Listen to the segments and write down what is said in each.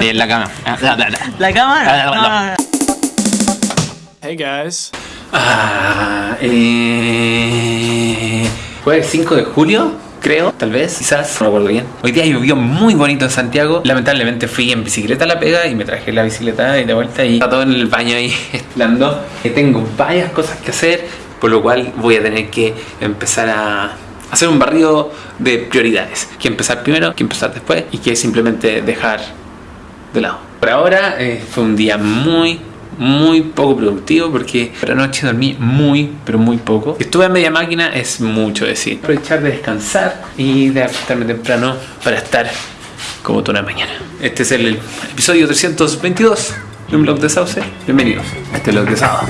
En la cama. La cámara. Hey guys. Ah, eh, fue el 5 de julio, creo, tal vez, quizás, no recuerdo bien. Hoy día llovió muy bonito en Santiago. Lamentablemente fui en bicicleta a la pega y me traje la bicicleta y de vuelta y está todo en el baño ahí esplando. Eh, tengo varias cosas que hacer, por lo cual voy a tener que empezar a hacer un barrido de prioridades. Que empezar primero, que empezar después y que simplemente dejar de lado. Por ahora eh, fue un día muy muy poco productivo porque por la noche dormí muy pero muy poco. Estuve a media máquina es mucho decir. Aprovechar de descansar y de acostarme temprano para estar como toda la mañana. Este es el episodio 322 de un blog de sauce. Bienvenidos a este blog de sábado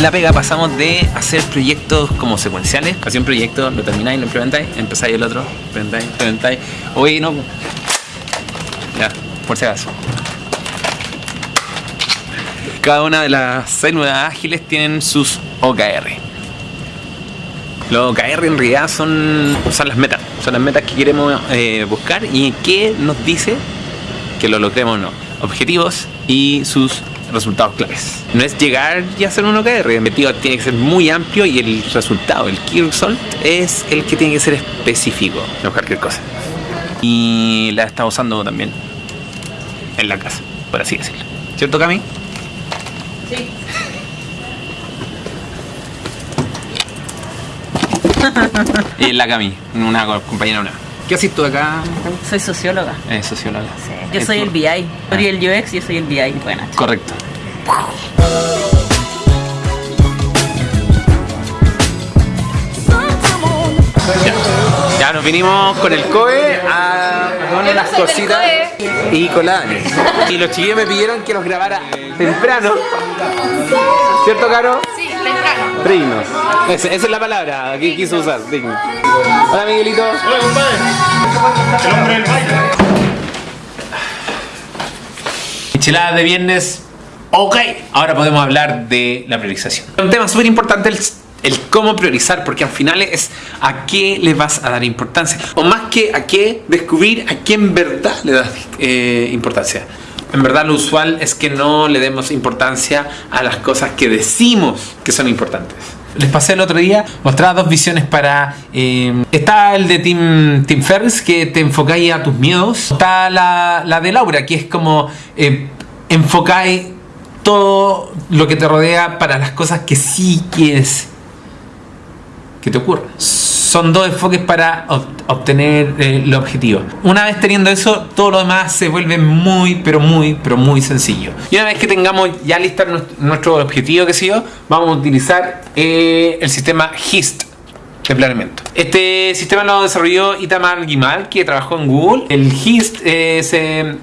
la pega pasamos de hacer proyectos como secuenciales. Hacía un proyecto, lo termináis, lo implementáis, empezáis el otro, implementáis, implementáis. Oye, no. Ya, por si acaso. Cada una de las células ágiles tienen sus OKR. Los OKR en realidad son, son las metas, son las metas que queremos eh, buscar y qué nos dice que lo logremos o no. Objetivos y sus resultados claves. No es llegar y hacer un OKR, el objetivo tiene que ser muy amplio y el resultado, el key result, es el que tiene que ser específico, no cualquier cosa. Y la está usando también en la casa, por así decirlo. ¿Cierto, Cami? Sí. y la Cami, una compañera nueva. ¿Qué haces tú acá? Soy socióloga. Eh, socióloga. Sí. Yo soy el BI. Soy el UX, yo soy el BI. Bueno, Correcto. Ya. Ya nos vinimos con el COE a poner las cositas y Dani. Y los chiquillos me pidieron que los grabara temprano. ¿Cierto, Caro? Temprano. Dignos. Esa, esa es la palabra que quiso usar, digno. Hola, Miguelito. Hola, compadre. El hombre del baile. Micheladas de viernes. Ok, ahora podemos hablar de la priorización. Un tema súper importante el, el cómo priorizar, porque al final es a qué le vas a dar importancia. O más que a qué, descubrir a qué en verdad le das eh, importancia. En verdad lo usual es que no le demos importancia a las cosas que decimos que son importantes. Les pasé el otro día, mostraba dos visiones para... eh, está el de Tim, Tim Ferriss, que te enfocáis a tus miedos. Está la, la de Laura, que es como eh, enfocáis todo lo que te rodea para las cosas que sí quieres que te ocurra. Son dos enfoques para ob- obtener eh, el objetivo. Una vez teniendo eso, todo lo demás se vuelve muy, pero muy, pero muy sencillo. Y una vez que tengamos ya listo nuestro objetivo, que sé yo, vamos a utilizar eh, el sistema HIST de planeamiento. Este sistema lo desarrolló Itamar Gimal, que trabajó en Google. El HIST eh, se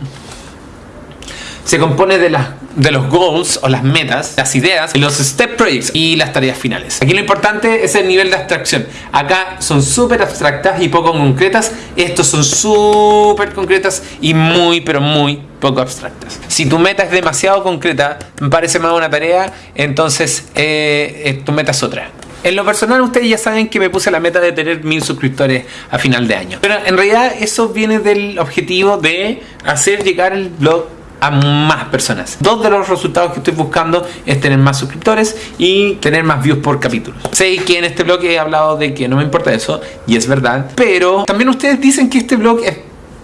se compone de, las, de los goals o las metas, las ideas, los step projects y las tareas finales. Aquí lo importante es el nivel de abstracción. Acá son súper abstractas y poco concretas. Estos son súper concretas y muy, pero muy poco abstractas. Si tu meta es demasiado concreta, me parece más una tarea, entonces eh, eh, tu meta es otra. En lo personal, ustedes ya saben que me puse la meta de tener mil suscriptores a final de año. Pero en realidad eso viene del objetivo de hacer llegar el blog más personas. Dos de los resultados que estoy buscando es tener más suscriptores y tener más views por capítulo. Sé que en este blog he hablado de que no me importa eso, y es verdad, pero también ustedes dicen que este blog es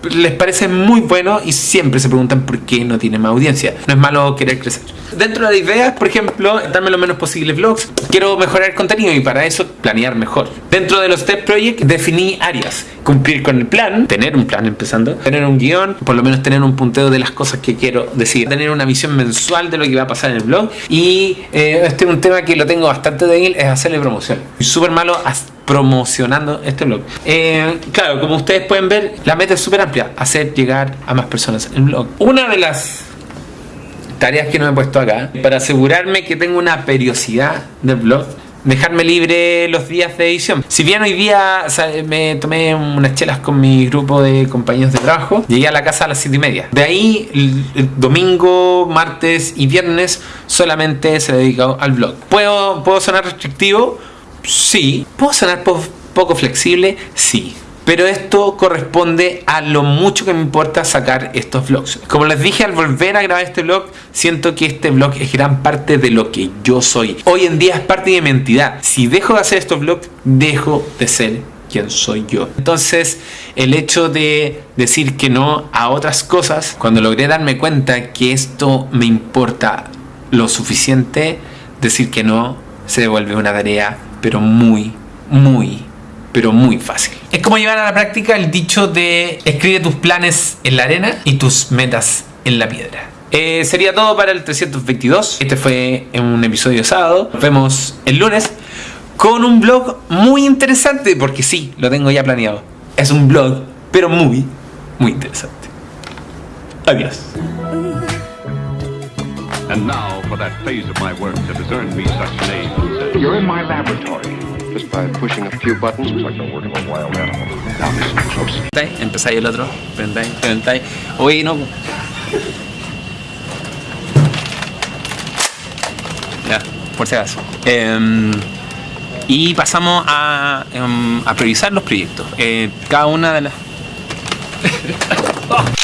les parece muy bueno y siempre se preguntan por qué no tiene más audiencia. No es malo querer crecer. Dentro de la idea, por ejemplo, darme lo menos posible vlogs. Quiero mejorar el contenido y para eso planear mejor. Dentro de los Step Project definí áreas. Cumplir con el plan, tener un plan empezando, tener un guion, por lo menos tener un punteo de las cosas que quiero decir, tener una visión mensual de lo que va a pasar en el blog y eh, este es un tema que lo tengo bastante débil, es hacerle promoción. Súper malo as- promocionando este blog. Eh, claro, como ustedes pueden ver, la meta es súper amplia, hacer llegar a más personas el blog. Una de las tareas que no he puesto acá, para asegurarme que tengo una periodicidad del blog, dejarme libre los días de edición. Si bien hoy día me tomé unas chelas con mi grupo de compañeros de trabajo, llegué a la casa a las 7 y media. De ahí, el, domingo, martes y viernes solamente se dedicado al blog. ¿Puedo, ¿Puedo sonar restrictivo? Sí. ¿Puedo sonar poco flexible? Sí. Pero esto corresponde a lo mucho que me importa sacar estos vlogs. Como les dije al volver a grabar este vlog, siento que este vlog es gran parte de lo que yo soy. Hoy en día es parte de mi identidad. Si dejo de hacer estos vlogs, dejo de ser quien soy yo. Entonces, el hecho de decir que no a otras cosas, cuando logré darme cuenta que esto me importa lo suficiente, decir que no se devuelve una tarea, pero muy, muy pero muy fácil. Es como llevar a la práctica el dicho de escribe tus planes en la arena y tus metas en la piedra. Eh, sería todo para el 322. Este fue un episodio sábado. Nos vemos el lunes con un blog muy interesante, porque sí, lo tengo ya planeado. Es un blog, pero muy, muy interesante. Adiós. And now for that phase of my work that has earned me such name. You're in my laboratory. Just by pushing a few buttons. Looks like they're working on wild animal. Now listen close. Empezáis el otro. Prendáis, prendáis. Oye, no. Ya, por si acaso. Eh, y pasamos a, a priorizar los proyectos. Eh, cada una de las...